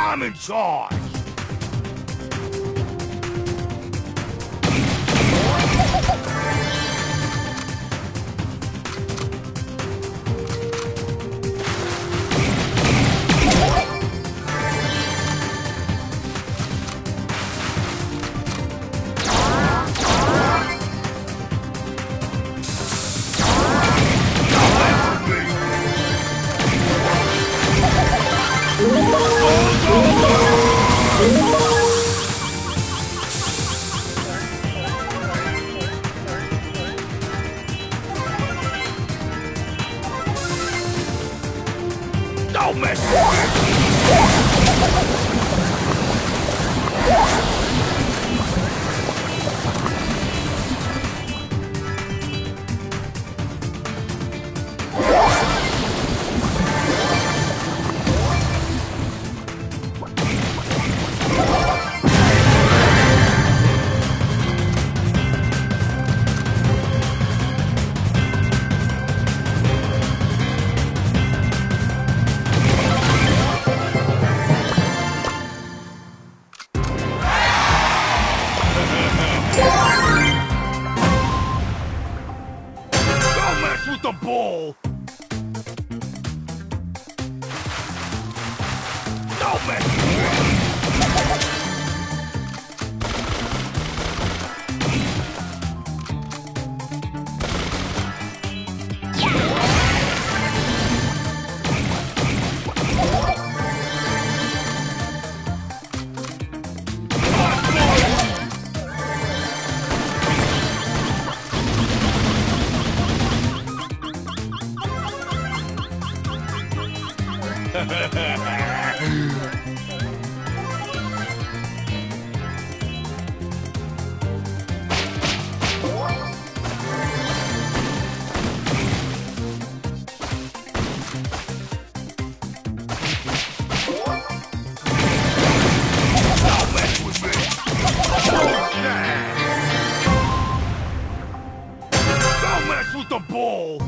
I'm in charge. The ball!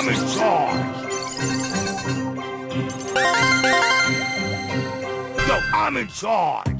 I'm in charge. No, I'm in charge.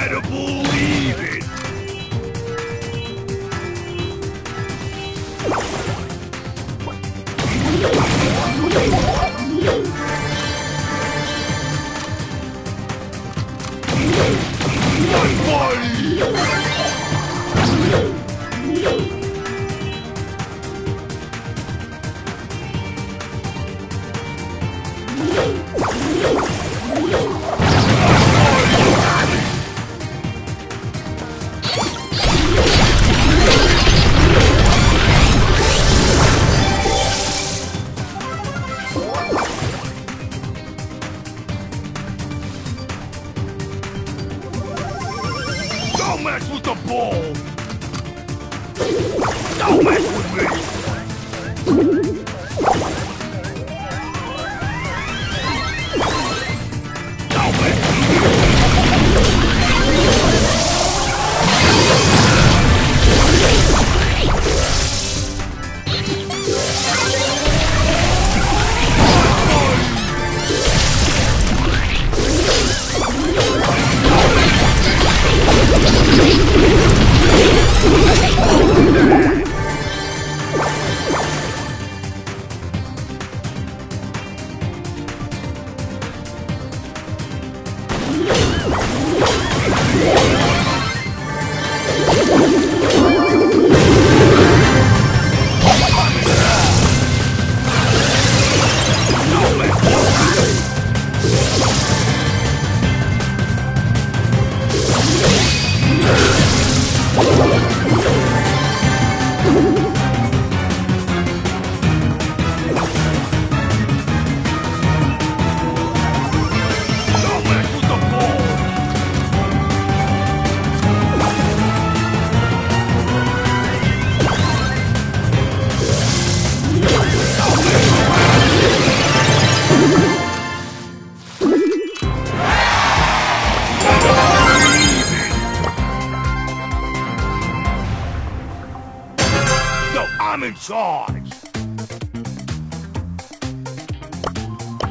You better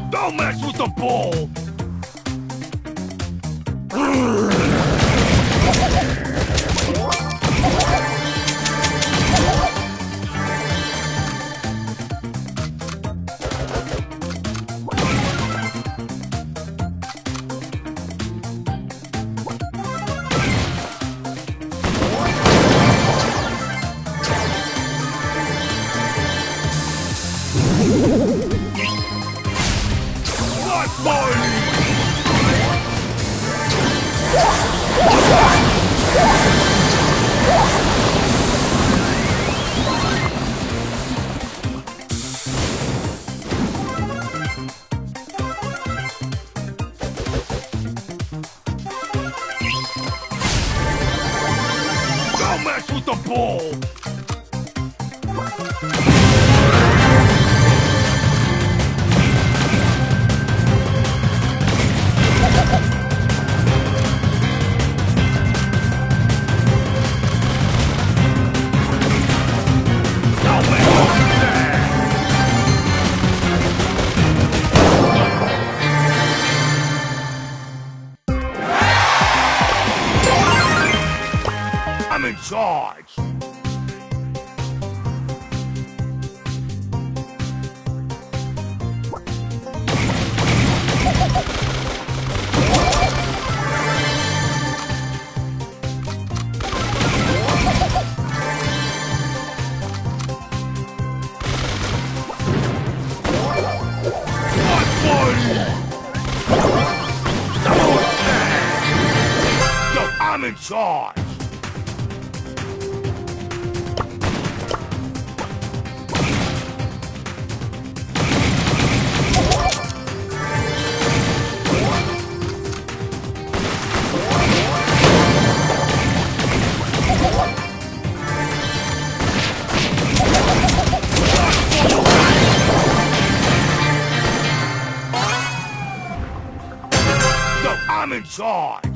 Don't mess with the bull. Mess with the ball! Charge! I'm in charge!